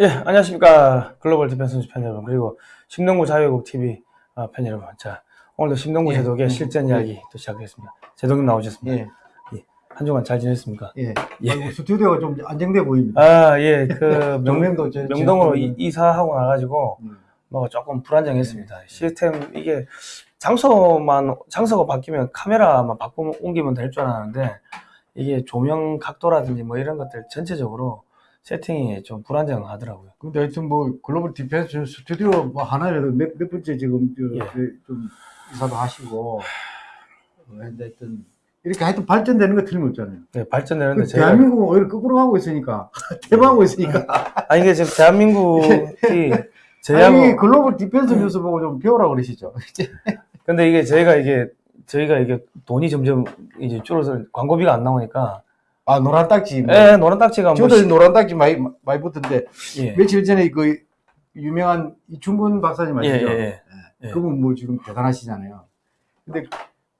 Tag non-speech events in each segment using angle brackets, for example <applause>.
예, 안녕하십니까. 글로벌 디펜스 팬 여러분, 그리고 심동보 자유국 TV 어, 팬 여러분. 자, 오늘도 심동보 예, 제독의 예, 실전 예. 이야기 또 시작하겠습니다. 제독님 나오셨습니다. 예, 한 주간 잘 지냈습니까? 예. 예. 스튜디오가 좀 안정돼 보입니다. 아, 예, 그, <laughs> 명, 명령도 저- 명동으로 이- 이사하고 나가지고, 음. 뭐 조금 불안정했습니다. 시스템, 이게, 장소만, 장소가 바뀌면 카메라만 바꾸면 옮기면 될 줄 알았는데, 이게 조명 각도라든지 뭐 이런 것들 전체적으로 세팅이 좀 불안정하더라고요. 근데 하여튼 뭐 글로벌 디펜스 스튜디오 뭐 하나라도 몇, 몇 번째 지금 저- 예. 그좀 이사도 하시고 어, 근데 하여튼 이렇게 하여튼 발전되는 거 틀림없잖아요. 네, 발전되는데 그 제가. 대한민국은 오히려 거꾸로 하고 있으니까 <laughs> 퇴보하고 있으니까 <laughs> 아, 이게 지금 대한민국이 <laughs> 제하고 글로벌 디펜스 뉴스 보고 좀 배우라 그러시죠. 근데 이게 저희가 이게 저희가 이게 돈이 점점 이제 줄어서 광고비가 안 나오니까 아 노란 딱지. 뭐. 예 노란 딱지가 뭐 저도 시- 노란 딱지 많이 많이 붙던데 예. 며칠 전에 그 유명한 이충근 박사님 예, 아시죠? 예, 예. 그분 뭐 지금 대단하시잖아요. 근데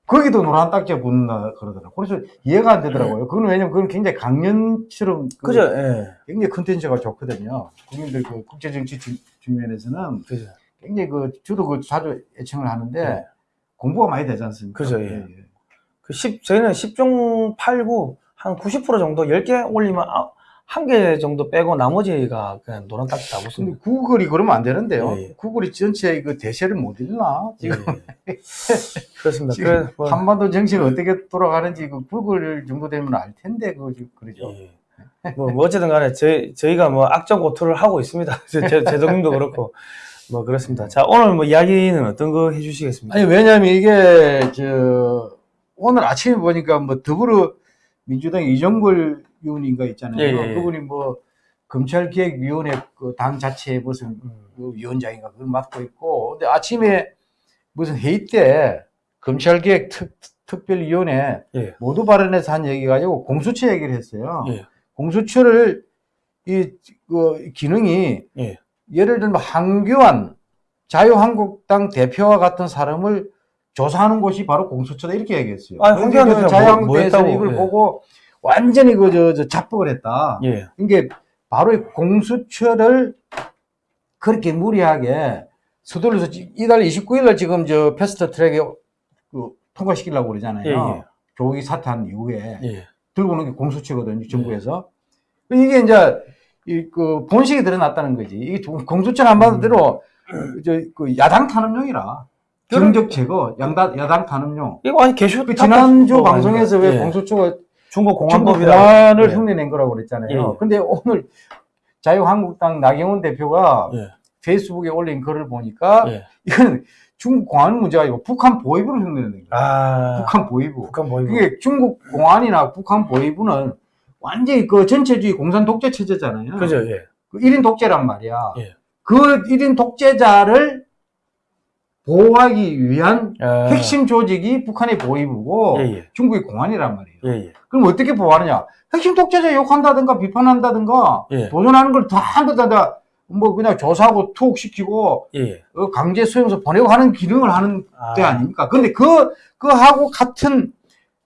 거기도 노란 딱지가 붙는다 그러더라고요. 그래서 이해가 안 되더라고요. 그건 왜냐면 그건 굉장히 강연처럼 그 그죠 예 굉장히 컨텐츠가 좋거든요. 국민들 그 국제 정치 주- 측면에서는 그죠 굉장히 그 저도 그 자주 애청을 하는데 예. 공부가 많이 되지 않습니까? 그죠, 예. 그 10, 저희는 10종 8구 한 90% 정도 10개 올리면 아, 한개 정도 빼고 나머지가 그냥 노란 딱지 다 붙습니다. 구글이 그러면 안 되는데요. 예, 예. 구글이 전체 그 대세를 못 읽나? 지금 예, 예. 그렇습니다. 지금 뭐, 한반도 정치가 어떻게 돌아가는지 그 구글 정도 되면 알 텐데 그 그러죠. 예. 뭐, 뭐 어쨌든 간에 저희, 저희가 뭐 악정 고투를 하고 있습니다. <laughs> 제, 제, 제동님도 그렇고 뭐 그렇습니다. 자 오늘 뭐 이야기는 어떤 거 해주시겠습니까? 아니 왜냐하면 이게 저 오늘 아침에 보니까 뭐 더불어 민주당 이정걸 의원인가 있잖아요. 예, 예, 예. 그분이 뭐 검찰개혁위원회 그 당 자체에 무슨 음. 그 위원장인가 그걸 맡고 있고 근데 아침에 무슨 회의 때 검찰개혁 특, 특별위원회 예. 모두 발언에서 한 얘기 가지고 공수처 얘기를 했어요. 예. 공수처를 이 그 기능이 예. 예를 들면 한교안 자유한국당 대표와 같은 사람을 조사하는 곳이 바로 공수처다 이렇게 얘기했어요. 그러니까 대표가 자유한국당에서는 뭐- 뭐 이걸 했다고, 보고 완전히 그저 저 자뻑을 했다. 예. 이게 바로 이 공수처를 그렇게 무리하게 서둘러서 지- 이달 29일 날 지금 저 패스트 트랙에 그 통과시키려고 그러잖아요. 예, 예. 조국 사퇴한 이후에 예. 들고 오는 게 공수처거든요, 정부에서. 이게 이제, 이, 그, 본색이 드러났다는 거지. 이게 공수처가 안 음. 받은 대로, 저, 그, 야당 탄압용이라. 정적 제거, 양다, 야당 탄압용. 이거 아니 개슈 그 지난주 탑- 방송에서 왜 예. 공수처가 중국 중국 공안법이라 공안을 예. 흉내낸 거라고 그랬잖아요. 예, 예. 근데 오늘 자유한국당 나경원 대표가 예. 페이스북에 올린 글을 보니까 예. 이건 중국 공안 문제가 아니고 북한 보위부를 흉내낸 거예요. 아 북한 보위부. 북한 보이고 그게 중국 공안이나 북한 보위부는 완전히 그 전체주의 공산 독재 체제잖아요. 그죠 예. 그 1인 독재란 말이야. 예. 그 1인 독재자를 보호하기 위한 아, 핵심 조직이 북한의 보위부고 예, 예. 중국의 공안이란 말이에요. 예, 예. 그럼 어떻게 보호하느냐? 핵심 독재자 욕한다든가 비판한다든가 예. 도전하는 걸 다 한번 다 뭐 그냥 조사하고 투옥시키고 예, 예. 어, 강제 수용소 보내고 하는 기능을 하는 아, 때 아닙니까? 근데 그, 그하고 같은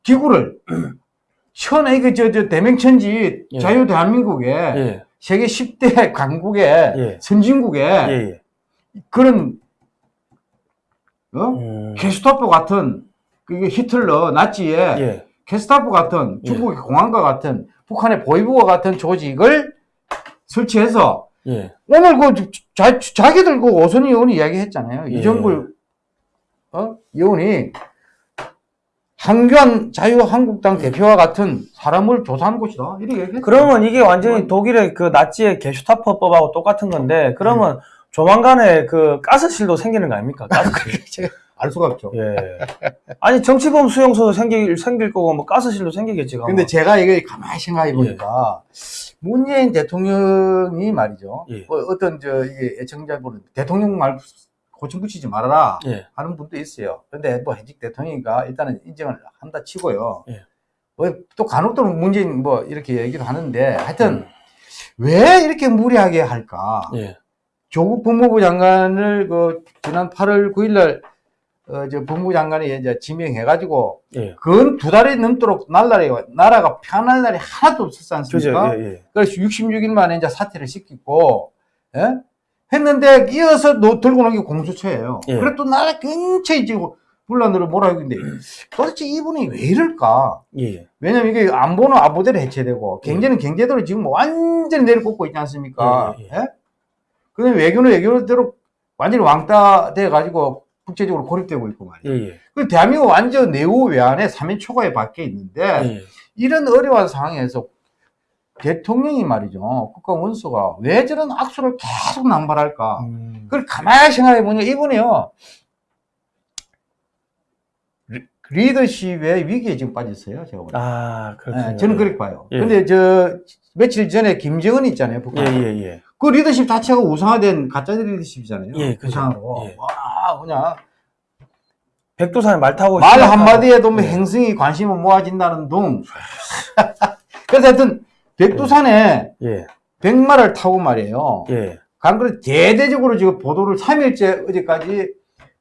기구를, <clears throat> 현에 그, 저, 저, 대명천지 예. 자유 대한민국에 예. 세계 10대 강국에 예. 선진국에. 그런, 어? 음, 게스타포 같은, 그게 히틀러, 나치의 예. 게스타포 같은 중국의 공안과 같은 북한의 보위부와 같은 조직을 설치해서 예. 오늘 그 자, 자기들 그 오선희 의원이 이야기했잖아요. 예. 이정글 어? 의원이 한교안 자유한국당 대표와 같은 사람을 조사하는 곳이다. 이렇게. 그러면 이게 완전히 독일의 그 나치의 게슈타퍼법하고 똑같은 건데 그러면 조만간에 그 가스실도 생기는 거 아닙니까? 가스실. 제가 알 수가 없죠. 예. 아니 정치범 수용소도 생길 생길 거고 뭐 가스실도 생기겠지. 아마. 근데 제가 이게 가만히 생각해 보니까 문재인 대통령이 말이죠. 예. 뭐 어떤 저 이게 애청자분은 대통령 말 고침 붙이지 말아라 예. 하는 분도 있어요. 근데 뭐 현직 대통령이니까 일단은 인정을 한다 치고요. 예. 뭐또 간혹도 문재인 뭐 이렇게 얘기를 하는데 하여튼 음. 왜 이렇게 무리하게 할까? 예. 조국 법무부 장관을 그 지난 8월 9일날 어, 저 법무부 장관이 이제 지명해가지고 예. 근두 달이 넘도록 날라리 나라가 편할 날이 하나도 없었지. 않습니까? 예, 예. 그래서 66일 만에 이제 사퇴를 시키고 예? 했는데 이어서 노, 들고 나온 게 공수처예요. 예. 그래 또 나라 근처에 지금 분란으로 몰아가고 있는데 도대체 이분이 왜 이럴까? 예. 왜냐면 이게 안보는 안보대로 해체되고 경제는 경제대로 지금 완전히 내려꽂고 있지 않습니까? 예, 예. 예? 그다음에 외교는 외교대로 완전히 왕따 돼가지고 국제적으로 고립되고 있고 말이에요. 예. 예. 그 대한민국 완전 내후 외환에 3인 초과에 박혀 있는데 예. 이런 어려운 상황에서 대통령이 말이죠. 국가 원수가 왜 저런 악수를 계속 남발할까? 음. 그걸 가만히 생각해 보니 이분이요. 리- 리더십의 위기에 지금 빠졌어요. 제가 보기에. 아, 그렇군요. 예, 저는 그렇게 봐요. 예. 근데 저 며칠 전에 김정은 있잖아요. 예, 북한. 예, 예. 그 리더십 자체가 우상화된 가짜 리더십이잖아요. 예, 그죠. 우상으로. 예. 와, 그냥 백두산에 말 타고 말 한마디에도 뭐 예. 행성이 관심을 모아진다는 둥. <laughs> 그래서 하여튼 백두산에 예. 백마를 타고 말이에요. 예. 강그래 대대적으로 지금 보도를 3일째 어제까지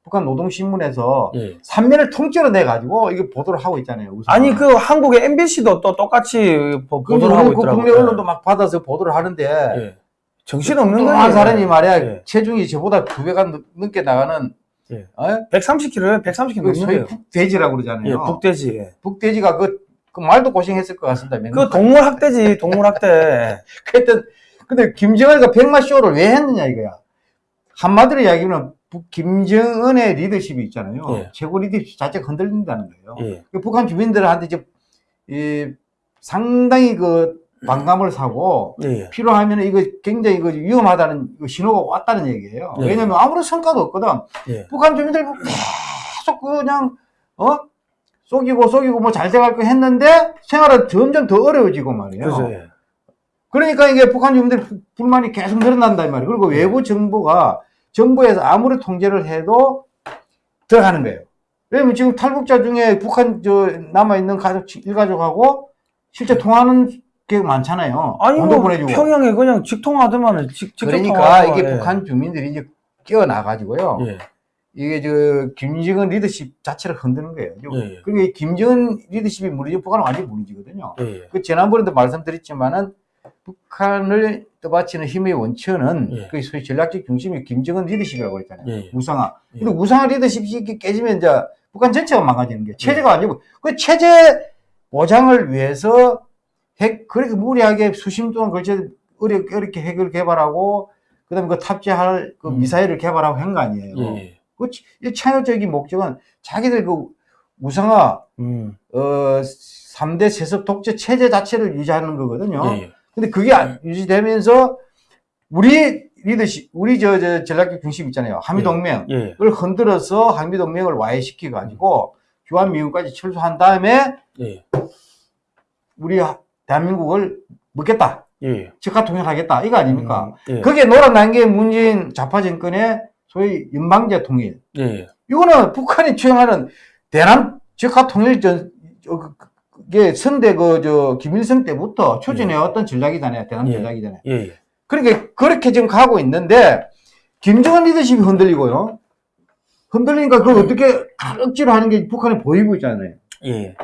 북한 노동신문에서 예. 3면을 통째로 내가지고 이게 보도를 하고 있잖아요. 우선. 아니 그 한국의 MBC도 또 똑같이 보- 그 보도를 하고 그 있더라고요. 국내 언론도 막 받아서 보도를 하는데 예. 정신 없는 거예요. 뚱한 사람이 말이야 예. 체중이 저보다 두 배가 넘- 넘게 나가는 예. 어? 130kg에 130kg 그 소위 넘는데요. 북돼지라고 그러잖아요. 예, 북돼지. 예. 북돼지가 그, 그 말도 고생했을 것 같습니다. 그 동물 학대지, 동물 학대. 하여튼 <laughs> 근데 김정은이가 백마 쇼를 왜 했느냐 이거야. 한마디로 이야기하면 북- 김정은의 리더십이 있잖아요. 예. 최고 리더십 자체가 흔들린다는 거예요. 예. 그 북한 주민들한테 지금 이 상당히 그 반감을 사고 예. 필요하면 이거 굉장히 그 위험하다는 그 신호가 왔다는 얘기예요. 예. 왜냐면 아무런 성과도 없거든. 예. 북한 주민들 계속 그냥 어 속이고 속이고 뭐 잘 돼갈 거 했는데 생활은 점점 더 어려워지고 말이에요. 그죠. 예. 그러니까 이게 북한 주민들 부- 불만이 계속 늘어난단 말이에요. 그리고 네. 외부 정부가 정부에서 아무리 통제를 해도 들어가는 거예요. 왜냐면 지금 탈북자 중에 북한 저 남아 있는 가족 일가족하고 실제 통화하는 게 많잖아요. 아니 뭐 보내주고. 평양에 그냥 직통하더만은 직, 직접 그러니까 이게 예. 북한 주민들이 이제 끼어나가지고요. 예. 이게 저 김정은 리더십 자체를 흔드는 거예요. 예. 그러니까 이 김정은 리더십이 무너지면 북한은 완전히 무너지거든요. 예. 예. 그 지난번에도 말씀드렸지만은 북한을 떠받치는 힘의 원천은 예. 그 소위 전략적 중심이 김정은 리더십이라고 했잖아요. 예. 우상화. 예. 근데 우상화 리더십이 깨지면 이제 북한 전체가 망가지는 게 체제가 아니고 그 체제 보장을 위해서 핵 그렇게 무리하게 수십 동안 걸쳐 어렵게, 어렵게 핵을 개발하고 그 다음에 그 탑재할 그 음. 미사일을 개발하고 한 거 아니에요. 예. 그 치- 이 차효적인 목적은 자기들 그 우상화 음. 어 3대 세습 독재 체제 자체를 유지하는 거거든요. 예. 예. 근데 그게 안 유지되면서 우리 리더십, 우리 저, 저 전략적 중심 있잖아요. 한미동맹을 예. 흔들어서 한미동맹을 와해시켜 가지고 주한미군까지 철수한 다음에 예. 우리 하- 대한민국을 먹겠다. 예. 즉각 통일하겠다. 이거 아닙니까? 음, 예. 그게 놀아난 게 문재인 좌파 정권의 소위 연방제 통일. 예. 이거는 북한이 추행하는 대남 즉각 통일 전, 어, 그- 그- 선대 그, 저, 김일성 때부터 추진해왔던 전략이잖아요. 대남 예. 전략이잖아요. 예. 예. 그러니까 그렇게 지금 가고 있는데, 김정은 리더십이 흔들리고요. 흔들리니까 그걸 어떻게 억지로 하는 게 북한의 보이부 있잖아요. 예.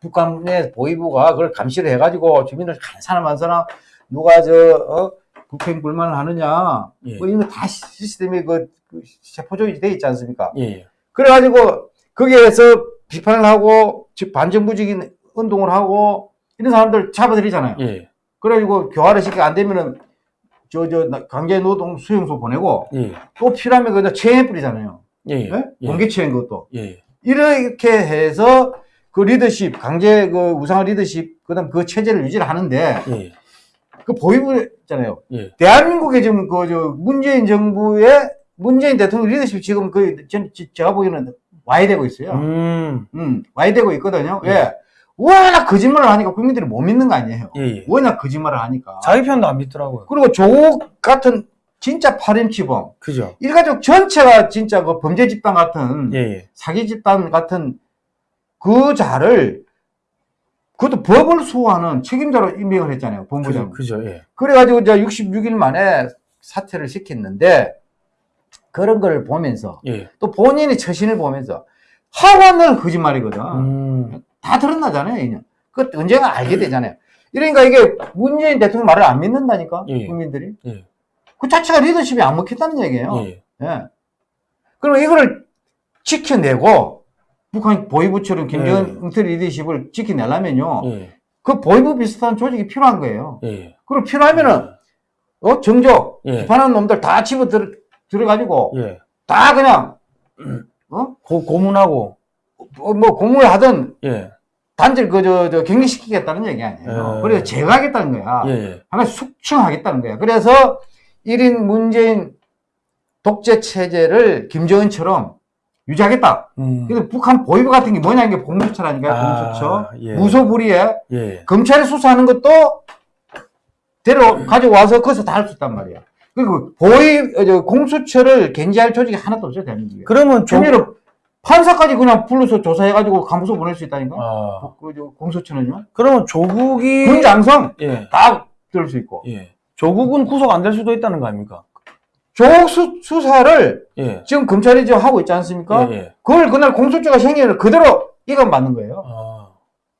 북한의 보이부가 그걸 감시를 해가지고 주민들 한 사람 한 사람 누가 저, 어, 북행 불만을 하느냐. 예. 뭐 이런 거다 시스템이 그, 그 세포조직이 돼 있지 않습니까? 예. 그래가지고 거기에서 비판을 하고 즉 반정부적인 운동을 하고 이런 사람들 잡아들이잖아요. 예. 그래가지고 교화를 시켜 안 되면은 저저 강제 노동 수용소 보내고 예. 또 필요하면 그냥 처형해 뿌리잖아요. 예. 네? 예. 공개 처형 것도 예. 이렇게 해서 그 리더십 강제 그 우상화 리더십 그 다음 그 체제를 유지를 하는데 예. 그 보위부 있잖아요. 예. 대한민국의 지금 그 저 문재인 정부의 문재인 대통령 리더십 지금 그 전- 제가 보기에는 와해되고 있어요. 음. 음, 와해되고 있거든요. 예. 왜? 워낙 거짓말을 하니까 국민들이 못 믿는 거 아니에요. 예. 예. 워낙 거짓말을 하니까. 자기 편도 안 믿더라고요. 그리고 조국 같은 진짜 파렴치범. 그죠? 일가족 전체가 진짜 그 범죄 집단 같은, 예. 예. 사기 집단 같은 그 자를, 그것도 법을 수호하는 책임자로 임명을 했잖아요. 본부장. 그죠? 예. 그래가지고 이제 66일 만에 사퇴를 시켰는데, 그런 걸 보면서, 예. 또 본인의 처신을 보면서, 하원은 거짓말이거든. 음. 다 드러나잖아요, 이년. 그 언젠가 알게 되잖아요. 이러니까 이게 문재인 대통령 말을 안 믿는다니까, 예. 국민들이. 예. 그 자체가 리더십이 안 먹혔다는 얘기예요. 예. 예. 그럼 이거를 지켜내고 북한 보위부처럼 김정은 응태 리더십을 지켜내려면요. 예. 그 보위부 비슷한 조직이 필요한 거예요. 예. 그리고 필요하면은 어 예. 비판하는 놈들 다 집어 들, 들어가지고 예. 다 그냥 어? 고, 고문하고 어, 뭐 공무를 하든 예. 단절 그저 저 격리시키겠다는 얘기 아니에요. 예. 그래서 제거하겠다는 거야. 예. 예. 하나 숙청하겠다는 거야. 그래서 1인 문재인 독재 체제를 김정은처럼 유지하겠다. 음. 그래서 북한 보위부 같은 게 뭐냐 이게 공수처라니까요. 아, 공수처. 예. 무소불위에 예. 검찰이 수사하는 것도 데려 가져와서 거기서 다 할 수 있단 말이야. 그리고 보위 어, 저 공수처를 견제할 조직이 하나도 없어요 대한민국에. 그러면 조, 심지어 판사까지 그냥 불러서 조사해가지고 감소 보낼 수 있다니까. 아, 그, 저 공수처는요. 그러면 조국이 군장성 예. 다 들을 수 있고. 예. 조국은 구속 안 될 수도 있다는 거 아닙니까? 조국 수, 수사를 예. 지금 검찰이 지금 하고 있지 않습니까? 예. 예. 그걸 그날 공수처가 생기를 그대로 이건 맞는 거예요. 아,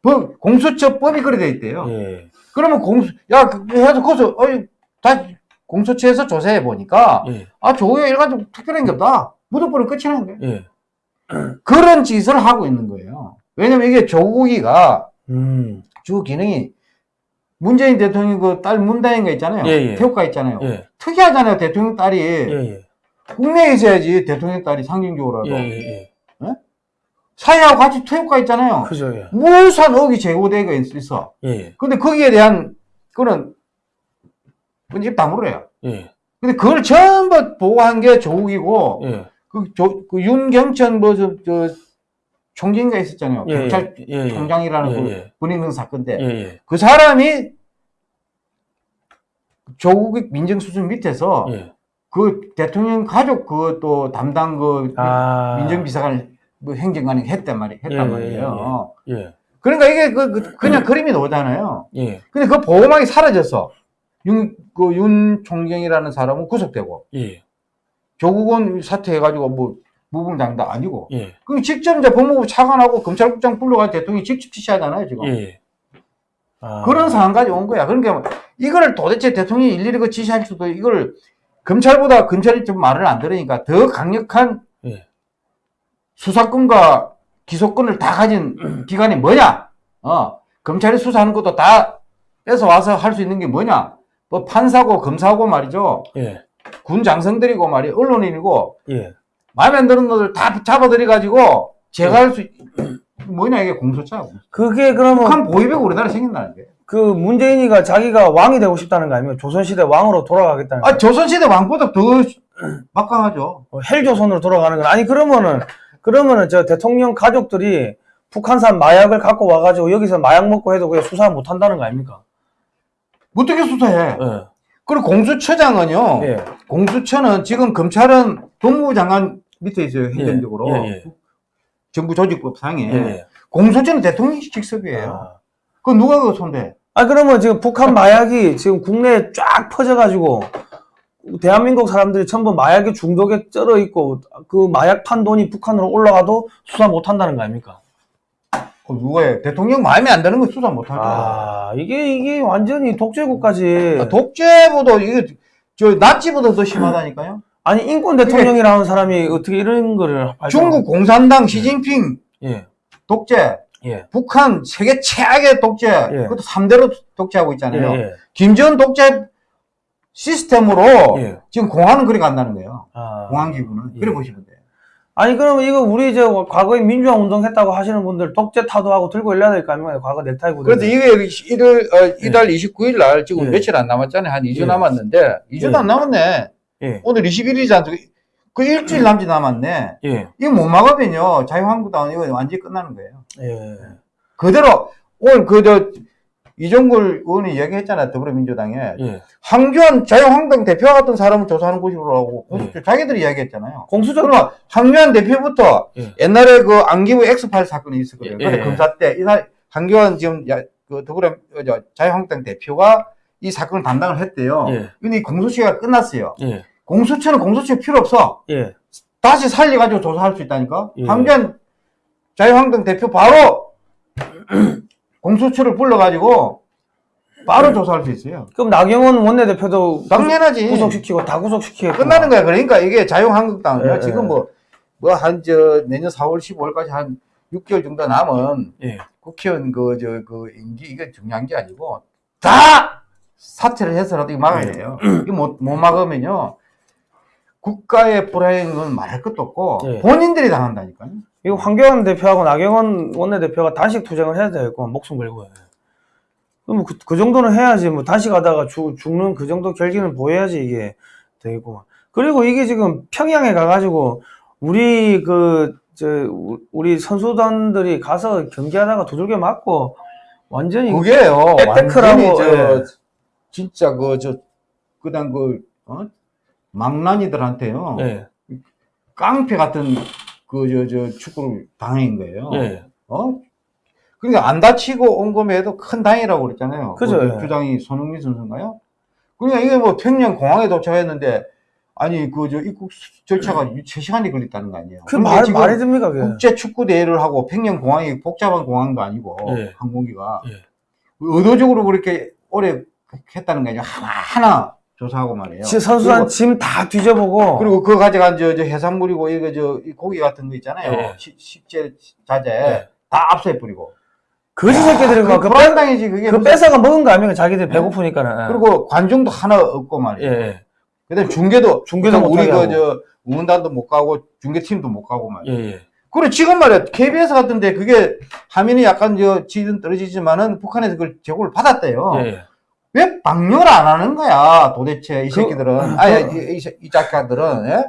법, 공수처법이 그래 돼 있대요. 예. 그러면 공수, 야, 그, 해서 거기서, 어이, 다 공수처에서 조사해 보니까, 예. 아, 조국에 일가지고 특별한 게 없다. 무덤벌은 끝이 나는 거예요. 예. <clears throat> 그런 짓을 하고 있는 거예요. 왜냐면 이게 조국이가 음. 주 기능이 문재인 대통령 그 딸 문다인가 있잖아요. 예, 예. 태국가 있잖아요. 예. 특이하잖아요. 대통령 딸이. 예. 예. 국내에 있어야지 대통령 딸이 상징적으로라도. 예. 예. 예. 사회하고 같이 퇴역가 있잖아요. 그죠. 예. 무슨 억이 제고되가 있어. 예. 근데 거기에 대한 그런 입 다물어요. 예. 근데 그걸 전부 보고한 게 조국이고 예. 그, 조, 그 윤경천 뭐 저 저 총장가 있었잖아요. 예. 경찰 예. 예. 총장이라는 예. 그 예. 군인명 사건인데 예. 예. 그 사람이 조국 민정수준 밑에서 예. 그 대통령 가족 그 또 담당 그 아. 민정비서관 뭐 행정관이 했단 말이 했단 예, 예, 말이에요. 예. 그러니까 이게 그, 그 그 냥 그림이 나오잖아요. 예. 근데 그 보호막이 사라졌어. 윤, 그 윤 총경이라는 사람은 구속되고, 예. 조국은 사퇴해가지고 뭐, 무분장도 아니고. 예. 그 직접 이제 법무부 차관하고 검찰국장 불러가 대통령이 직접 지시하잖아요, 지금. 예. 아. 그런 상황까지 온 거야. 그러니까 이거를 도대체 대통령이 일일이 그 지시할 수도, 이걸 검찰보다 검찰이 좀 말을 안 들으니까 더 강력한 예. 수사권과 기소권을 다 가진 <clears throat> 기관이 뭐냐? 어, 검찰이 수사하는 것도 다 뺏어 와서 할 수 있는 게 뭐냐? 뭐 판사고 검사고 말이죠. 예. 군 장성들이고 말이 언론인이고 예. 마음에 안 드는 것들 다 잡아들여 가지고 제거할 수 있- 뭐냐 이게 공소차. 그게 그러면 북한 보위배가 우리나라 생긴다는 게. 그 문재인이가 자기가 왕이 되고 싶다는 거 아니면 조선시대 왕으로 돌아가겠다는 거 아 조선시대 왕보다 더 <clears throat> 막강하죠. 어, 헬조선으로 돌아가는 건 아니 그러면은 그러면은 저 대통령 가족들이 북한산 마약을 갖고 와가지고 여기서 마약 먹고 해도 그냥 수사 못 한다는 거 아닙니까? 어떻게 수사해? 예. 그리고 공수처장은요. 예. 공수처는 지금 검찰은 법무부 장관 밑에 있어요. 행정적으로. 예, 예. 정부 조직법상에. 예. 예. 공소처는 대통령 직속이에요. 아. 그 누가 그 손대? 아 그러면 지금 북한 마약이 지금 국내에 쫙 퍼져가지고 대한민국 사람들이 전부 마약에 중독에 쩔어 있고 그 마약 판 돈이 북한으로 올라가도 수사 못 한다는 거 아닙니까? 그 누가 해? 대통령 마음에 안 드는 거 수사 못 하죠. 아 이게 이게 완전히 독재국까지 아, 독재보다 이게 저 나치보다 더 심하다니까요. 아니 인권 대통령이라는 사람이 어떻게 이런 거를 중국 공산당 시진핑 예 독재, 예. 북한 세계 최악의 독재, 예. 그것도 3대로 독재하고 있잖아요. 예, 예. 김정은 독재 시스템으로 예. 지금 공안은 그래 간다는 거예요. 아. 공안기구는. 예. 그래 보시면 돼요. 아니 그러면 이거 우리 저 과거에 민주화 운동했다고 하시는 분들 독재 타도하고 들고 일러야 될 거 아닙니까? 과거 넥타이 구두. 그래서 이게 1월, 어, 이달 29일 날 지금 예. 며칠 안 남았잖아요. 한 2주 예. 남았는데, 2주도 예. 안 남았네. 예. 오늘 21일이잖아. 그 일주일 남짓 남았네. 예. 이거 못 막으면요. 자유한국당은 이거 완전히 끝나는 거예요. 예. 그대로, 오늘 그, 저, 이종걸 의원이 얘기했잖아요. 더불어민주당에. 예. 황교안 자유한국당 대표 같은 사람을 조사하는 곳이라고. 예. 자기들이 이야기했잖아요. 공수적 그러면 황교안 대표부터 예. 옛날에 그 안기부 엑스파일 사건이 있었거든요. 예, 근데 예. 검사 때, 이날 황교안 지금 야, 그 더불어, 자유한국당 대표가 이 사건을 담당을 했대요. 예. 근데 이 공소시효가 끝났어요. 예. 공수처는 공소시효 필요 없어. 예. 다시 살려가지고 조사할 수 있다니까? 예. 황교안 자유한국당 대표 바로 <clears throat> 공수처를 불러가지고 바로 조사할 수 있어요. 그럼 나경원 원내대표도 당연하지. 구속시키고 다 구속시키고 끝나는 거야. 그러니까 이게 자유한국당은요. 예, 지금 예. 뭐, 뭐, 한, 저, 내년 4월, 15월까지 한 6개월 정도 남은 예. 국회의원 그, 저, 그, 임기, 이게 중요한 게 아니고, 다 사퇴를 해서라도 이거 막아야 돼요. 이거 못, 못 막으면요. 국가의 불행은 말할 것도 없고, 예. 본인들이 당한다니까요. 이거 황교안 대표하고 나경원 원내대표가 단식 투쟁을 해야 되고 목숨 걸고 해. 그럼 그, 그 정도는 해야지 뭐 단식하다가 죽, 죽는 그 정도 결기는 보여야지 이게 되고 그리고 이게 지금 평양에 가가지고 우리 그 저 우리 선수단들이 가서 경기하다가 두들겨 맞고 완전히 그게요. 백테크라고, 예. 진짜 그, 저, 그다음 그, 어? 망나니들한테요. 예, 깡패 같은 그, 저, 저, 축구를 당한 거예요. 예, 어? 그러니까 안 다치고 온 거에도 큰 다행이라고 그랬잖아요. 그죠, 그 예. 주장이 손흥민 선수인가요? 그러니까 이게 뭐 평양 공항에 도착했는데, 아니, 그, 저, 입국 절차가 3시간이 걸렸다는 거 아니에요. 그 근데 말, 지금 말이 됩니까 그게 국제 축구 대회를 하고 평양 공항이 복잡한 공항도 아니고, 예. 항공기가. 예. 의도적으로 그렇게 오래 했다는 거 아니에요. 하나하나 조사하고 말이에요. 그리고, 짐다 뒤져보고 그리고 그거 가져간 저, 저 해산물이고, 이거 저, 이 고기 같은 거 있잖아요. 예. 식- 식재 자재. 예. 다 압수해버리고. 거지 새끼들이 그막 그, 뺏, 불안당이지, 그게. 그 무슨- 뺏어가 먹은 거 아닙니까 자기들 배고프니까는 예. 그리고 관중도 하나 없고 말이에요. 예, 예. 그다음 중계도 중계도 우리 그. 저 응원단도 못 가고 중계팀도 못 가고 말이에요. 예, 예. 그래 지금 말이야 KBS 같은데 그게 화면이 약간 저 지는 떨어지지만은 북한에서 그걸 제공을 받았대요. 예, 예. 왜 방영을 안 하는 거야 도대체 이 그- 새끼들은 아니 이, 이, 이 작가들은 예?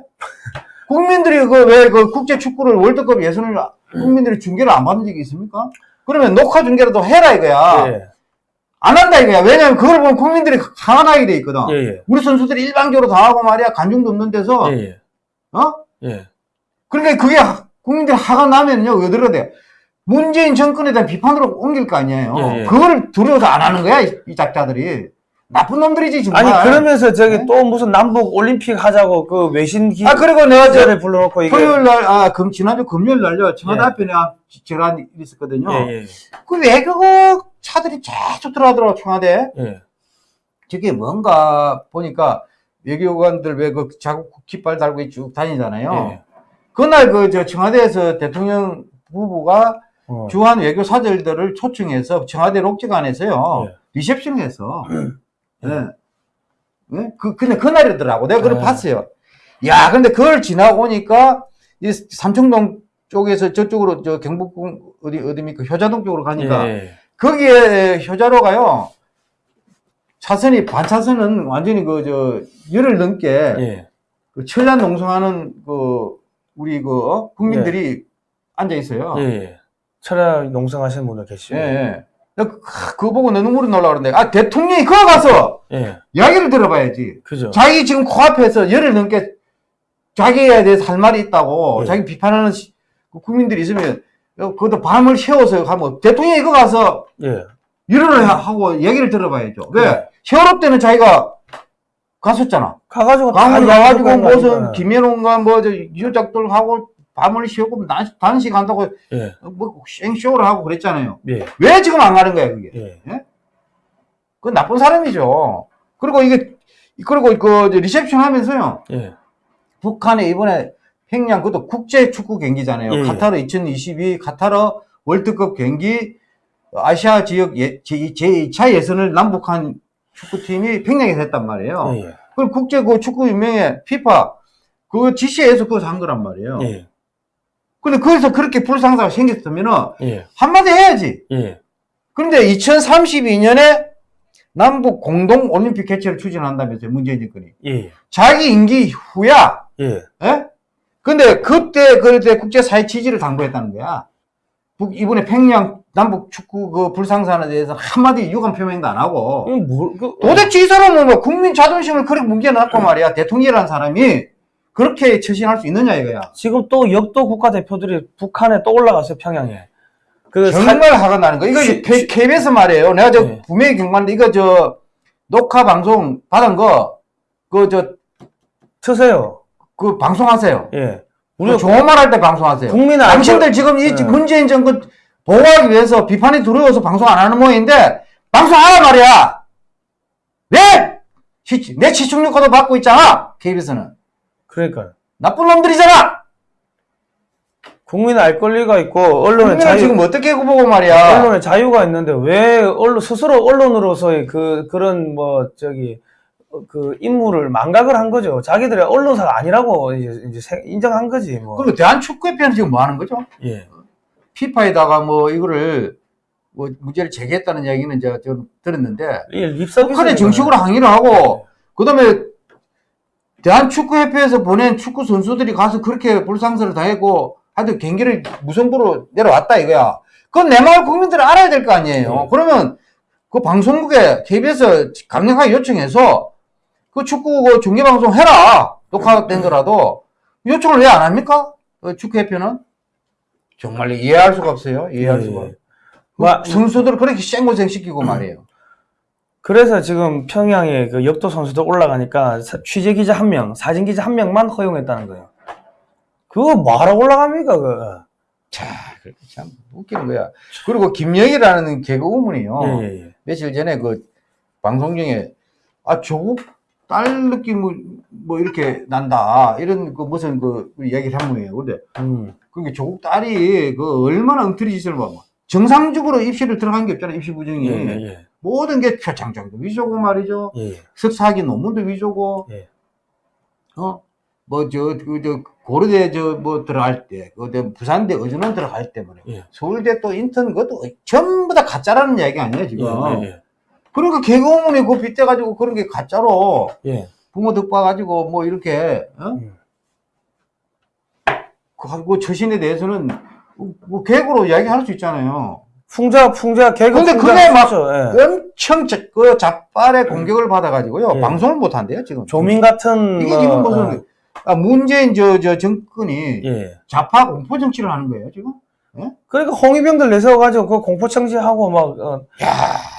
국민들이 그 왜 그 국제 축구를 월드컵 예선을 국민들이 중계를 안 받은 적이 있습니까? 그러면 녹화 중계라도 해라 이거야. 예, 안 한다 이거야. 왜냐면 그걸 보면 국민들이 화나게 돼 있거든. 예, 예. 우리 선수들이 일방적으로 당하고 말이야 관중도 없는 데서 예, 예. 어? 예. 그러니까 그게 하- 국민들이 화가 나면요 어디로 돼? 문재인 정권에 대한 비판으로 옮길 거 아니에요. 예, 예. 그걸 두려워서 안 하는 거야 이, 이 작자들이 나쁜 놈들이지 정말. 아니 그러면서 저기 네? 또 무슨 남북 올림픽 하자고 그 외신 아 그리고 내가 저 불러놓고 이게 토요일 날, 아, 금, 지난주 금요일 날요, 청와대 예. 앞에 내가 일 있었거든요. 예, 예, 그 외국 차들이 계속 들어가더라고, 청와대. 예. 저게 뭔가 보니까 외교관들 왜 그 자국 깃발 달고 쭉 다니잖아요. 예. 그날 그 저 청와대에서 대통령 부부가 어. 주한 외교 사절들을 초청해서 청와대 록지관에서요 예. 리셉션을 했어. 예. 예? 그 근데 그날이더라고. 내가 그걸 예. 봤어요. 야, 근데 그걸 지나오니까 이 삼청동 쪽에서 저쪽으로 저 경복궁 어디 어디입니까 효자동 쪽으로 가니까 예. 거기에 효자로가요. 차선이 반차선은 완전히 그 저 열을 넘게 예. 그 철란 농성하는 그 우리 그 어? 국민들이 앉아 있어요. 철학 농성하시는 분들 계시죠. 예. 예. 그, 그거 보고 내 눈물이 나올라 그러는데 아 대통령이 그거 가서 예. 이야기를 들어봐야지. 그죠. 자기 지금 코앞에서 열을 넘게 자기에 대해서 할 말이 있다고 예. 자기 비판하는 시- 그 국민들이 있으면 그것도 밤을 새워서 가면 대통령이 이거 가서 예. 일을 하고 얘기를 들어봐야죠. 왜? 그래. 세월호 때는 자기가 갔었잖아. 가가지고 다 가가지고 얘기하고 무슨 가니까. 김현웅과 뭐저 유작들하고 밤을 새우고 단- 단식 한다고 예. 뭐 생쇼를 하고 그랬잖아요. 예. 왜 지금 안 가는 거야 그게? 예. 그건 나쁜 사람이죠. 그리고 이게 그리고 그 리셉션 하면서요. 예. 북한에 이번에 평양 그것도 국제 축구 경기잖아요. 예, 예. 카타르 2022 카타르 월드컵 경기 아시아 지역 예, 제, 제2차 예선을 남북한 축구팀이 평양에서 했단 말이에요. 예. 그 국제 그 축구 유명회 피파 그 지시에서 그거 한 거란 말이에요. 예. 근데 거기서 그렇게 불상사가 생겼으면은 예. 한마디 해야지. 예. 그런데 2032년에 남북 공동 올림픽 개최를 추진한다면서요, 문재인 정권이. 예. 자기 임기 후야. 예. 예? 근데 그때 그때 국제사회 지지를 당부했다는 거야. 북- 이번에 평양 남북 축구 그 불상사에 대해서 한마디 유감 표명도 안 하고. 이거 뭘, 그, 도대체 이 사람은 뭐 국민 자존심을 그렇게 뭉개놨고 말이야. 대통령이라는 사람이 그렇게 처신할 수 있느냐 이거야. 지금 또 역도 국가대표들이 북한에 또 올라갔어요, 평양에. 그 사- 정말 화가 나는 거. 이거 시- K, KBS 말이에요. 내가 저 네. 분명히 경고하는데 이거 저 녹화 방송 받은 거, 그 저, 트세요. 그 방송하세요. 예. 우리 우리가 좋은 말 할 때 방송하세요. 국민의 당신들 지금 이 네. 문재인 정권 보호하기 위해서 비판이 두려워서 방송 안 하는 모양인데 방송하라 말이야. 왜? 시, 내 시청률과도 받고 있잖아! KBS는. 그러니까 나쁜 놈들이잖아! 국민 알 권리가 있고 언론의 자유 지금 어떻게 보고 말이야. 언론의 자유가 있는데 왜 언론 스스로 언론으로서의 그 그런 뭐 저기 어, 그 임무를 망각을 한 거죠. 자기들의 언론사가 아니라고 이제, 이제 세- 인정한 거지 뭐. 그리고 대한축구협회는 지금 뭐 하는 거죠? 예. 피파에다가 뭐 이거를 뭐 문제를 제기했다는 이야기는 제가 좀 들었는데 이게 립서비스. 북한에 정식으로 항의를 하고 그다음에 대한축구협회에서 보낸 축구 선수들이 가서 그렇게 불상사를 당했고 하여튼 경기를 무승부로 내려왔다 이거야. 그건 내 마을 국민들은 알아야 될 거 아니에요. 네. 그러면 그 방송국에 KBS 강력하게 요청해서 그 축구 그 중계방송 해라. 녹화된 거라도 요청을 왜 안 합니까? 그 축구협회는 정말 이해할 수가 없어요. 이해할 예. 수가. 뭐, 선수들을 그렇게 쌩고생 시키고 <clears throat> 말이에요. 그래서 지금 평양에 그 역도 선수들 올라가니까 사- 취재 기자 한 명, 사진 기자 한 명만 허용했다는 거예요. 그거 뭐하러 올라갑니까, 그거? 자, 참 웃기는 거야. 그리고 김영이라는 개그우먼이요. 예, 예, 예. 며칠 전에 그 방송 중에 아 조국 딸 느낌 뭐, 뭐 이렇게 난다 이런 그 무슨 그 이야기를 한 거예요. 근데 음. 그게 조국 딸이 그 얼마나 엉터리 짓을 봐. 뭐. 정상적으로 입시를 들어간 게 없잖아. 입시 부정이 예, 예, 예. 모든 게 표창장도 위조고 말이죠. 예, 예. 석사학위 논문도 위조고. 예. 어? 뭐 저 그 저 고려대 저 뭐 들어갈 때, 그 부산대 의전원 들어갈 때 뭐래. 예. 서울대 또 인턴 그것도 전부 다 가짜라는 이야기 아니에요 지금. 예, 예, 그러니까 개그우먼이 그 빗대가지고 그런 게 가짜로 예. 예. 부모 덕봐가지고 뭐 이렇게 어? 음. 그, 그 처신에 대해서는 뭐 개그로 이야기할 수 있잖아요. 풍자, 풍자, 개그 근데 풍자 그게 막 예. 엄청 자, 그 자빨의 공격을 받아가지고요. 예. 방송을 못 한대요 지금. 조민 같은 이게 뭐, 지금 무슨 아, 문재인 저, 저 정권이 예. 좌파 공포 정치를 하는 거예요 지금. 그러니까 홍위병들 내세워가지고 그 공포 청지하고 막, 어, 야,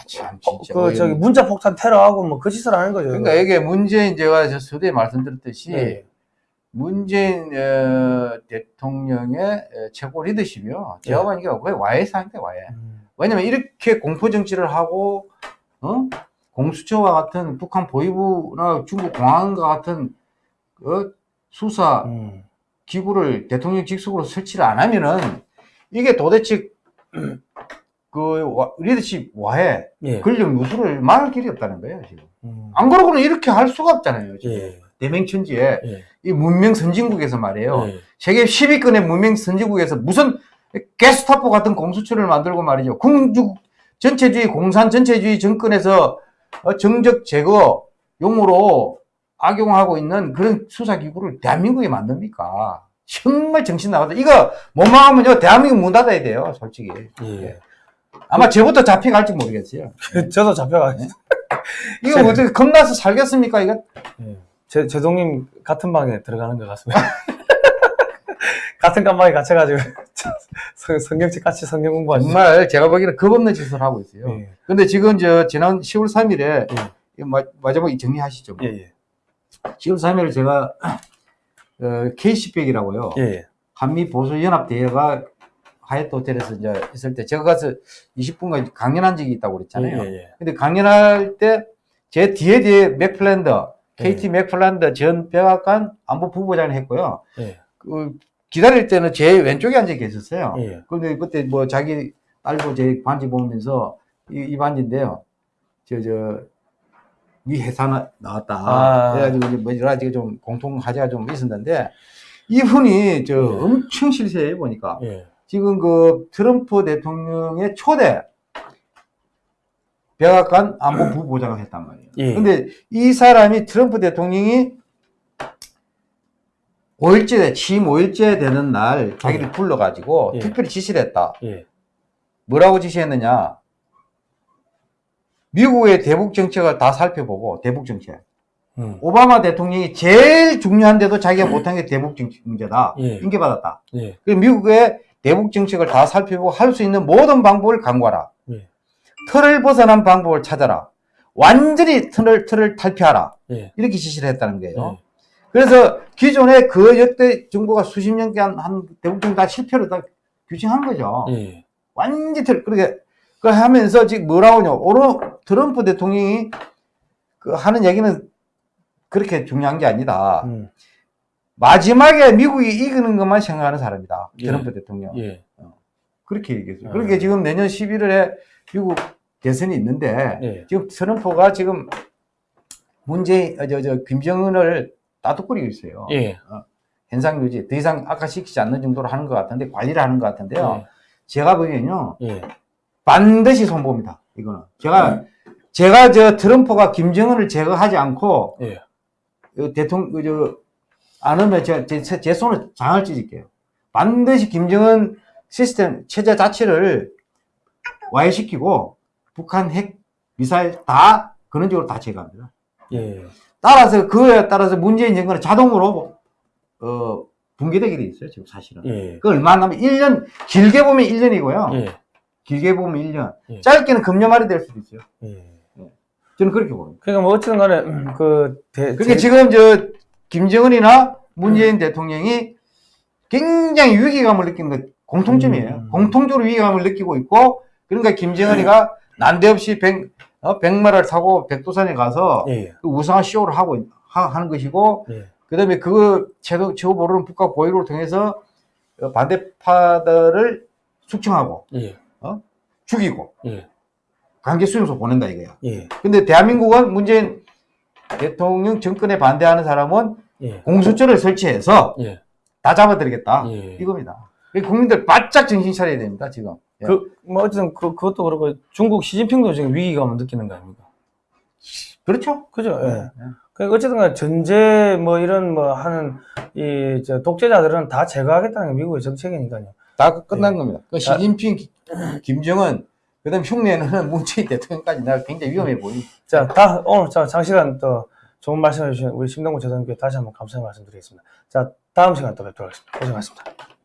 참 진짜. 그. 저기 문자 폭탄 테러하고 뭐 그 짓을 하는 거죠. 그러니까 이게 문재인 제가 저 서두에 말씀드렸듯이 예. 문재인 어, 대통령의 어, 최고 리더십이요. 제가 예. 보니까 거의 와해 상태 와해. 음. 왜냐면 이렇게 공포 정치를 하고 어? 공수처와 같은 북한 보위부나 중국 공안과 같은 어? 수사 음. 기구를 대통령 직속으로 설치를 안 하면은 이게 도대체 <clears throat> 그 와- 리더십 와해 예. 권력 누수를 막을 길이 없다는 거예요 지금. 음. 안 그러고는 이렇게 할 수가 없잖아요. 지금. 예. 대맹천지에 예. 이 문명 선진국에서 말이에요. 예. 세계 10위권의 문명 선진국에서 무슨 게스타포 같은 공수처를 만들고 말이죠. 군주 전체주의, 공산 전체주의 정권에서 어, 정적 제거 용으로 악용하고 있는 그런 수사기구를 대한민국에 만듭니까? 정말 정신 나갔다. 이거 못 막으면요, 대한민국 문 닫아야 돼요, 솔직히. 예. 아마 저부터 잡혀갈지 모르겠어요. <laughs> 저도 잡혀가겠어요. <laughs> 이거 뭐 어떻게 겁나서 살겠습니까, 이거? 예. 제, 제동님 같은 방에 들어가는 것 같습니다. <laughs> 같은 깜방에 갇혀가지고 <laughs> 성, 성경책 같이 성경 공부하시죠. 정말 제가 보기에는 겁 없는 짓을 하고 있어요. 예. 근데 지금 저 지난 10월 3일에 예. 마지막에 정리하시죠. 예, 예. 10월 3일에 제가 어, K시백이라고요. 예, 한미 보수 연합 대회가 하얏트 호텔에서 이제 있을 때 제가 가서 20분간 강연한 적이 있다고 예. 그랬잖아요. 예, 예. 근데 강연할 때 제 뒤에 뒤에 맥플랜더, KT 예. 맥플랜더 전 백악관 안보 부부장을 했고요. 예. 그 기다릴 때는 제 왼쪽에 앉아 계셨어요. 예. 근데 그때 뭐 자기 딸도 제 반지 보면서 이, 이 반지인데요. 저, 저, 미 회사 나, 나왔다. 아. 그래가지고 이제 뭐 여러 가지 좀 공통 화제가 좀 있었는데 이분이 저 예. 엄청 실세해요, 보니까. 예. 지금 그 트럼프 대통령의 초대 백악관 안보 부부장을 했단 말이에요. 예. 근데 이 사람이 트럼프 대통령이 5일째, 취임 5일째 되는 날 자기를 예. 불러가지고 예. 특별히 지시를 했다. 예. 뭐라고 지시했느냐? 미국의 대북 정책을 다 살펴보고 대북 정책. 음. 오바마 대통령이 제일 중요한데도 자기가 못한 게 대북 정책 문제다. 예. 인계받았다. 예. 그 미국의 대북 정책을 다 살펴보고 할 수 있는 모든 방법을 강구하라. 예. 틀을 벗어난 방법을 찾아라. 완전히 틀을, 틀을 탈피하라. 예. 이렇게 지시를 했다는 거예요. 예. 그래서 기존에 그 역대 정부가 수십 년간 한 정책 다 실패로 다 규정한 거죠. 예. 완전히 틀, 그렇게, 그 하면서 지금 뭐라고 하냐. 오로 트럼프 대통령이 그 하는 얘기는 그렇게 중요한 게 아니다. 음, 마지막에 미국이 이기는 것만 생각하는 사람이다. 예. 트럼프 대통령. 예, 그렇게 얘기했어요. 아. 그러니까 지금 내년 11월에 미국 대선이 있는데 예, 지금 트럼프가 지금 문재인, 어, 저, 저, 김정은을 따뜻거리고 있어요. 예, 현상 유지. 더 이상 악화시키지 않는 정도로 하는 것 같은데, 관리를 하는 것 같은데요. 예. 제가 보기엔요, 예, 반드시 손봅니다. 이거는. 제가, 제가 저 트럼프가 김정은을 제거하지 않고, 예. 그 대통령, 그 저, 안 하면 제, 제, 제 손을 장을 찢을게요. 반드시 김정은 시스템, 체제 자체를 와해시키고, 북한 핵, 미사일 다, 그런 쪽으로 다 제거합니다. 예, 따라서, 그에 따라서 문재인 정권은 자동으로, 어, 붕괴되게 돼 있어요, 지금 사실은. 예, 그 얼마 안 남으면 1년, 길게 보면 1년이고요. 예, 길게 보면 1년. 예. 짧게는 금년 말이 될 수도 있어요. 예. 저는 그렇게 봅니다. 그러니까 뭐 어쨌든 간에 음, 그 대, 그러니까 제- 지금 저 김정은이나 문재인 대통령이 굉장히 위기감을 느끼는 것 공통점이에요. 음. 공통적으로 위기감을 느끼고 있고 그러니까 김정은이가 난데없이 백, 어, 백마를 타고 백두산에 가서 예, 그 우상한 쇼를 하고 있- 하, 하는 것이고 예, 그다음에 그 최고 최고 모르는 북과 고위를 통해서 어, 반대파들을 숙청하고 예, 죽이고 예, 강제 수용소 보낸다 이거야. 예, 근데 대한민국은 문재인 대통령 정권에 반대하는 사람은 예, 공수처를 설치해서 예, 다 잡아드리겠다. 예. 이겁니다. 이 국민들 바짝 정신 차려야 됩니다, 지금. 예. 그, 뭐, 어쨌든, 그, 그것도 그렇고, 중국 시진핑도 지금 위기감을 느끼는 거 아닙니까? 그렇죠? 그죠? 예. 예. 그 어쨌든 전제, 뭐, 이런, 뭐, 하는, 이, 저, 독재자들은 다 제거하겠다는 게 미국의 정책이니까요. 다 끝난 예. 겁니다. 그 시진핑, 김정은, 그 다음 흉내는 문재인 대통령까지 내가 굉장히 위험해 보입니다. 자, 다, 오늘, 자, 장시간 또 좋은 말씀 해 주신 우리 심동구 재단께 다시 한번 감사의 말씀 드리겠습니다. 자, 다음 시간 또 뵙도록 하겠습니다. 고생하셨습니다.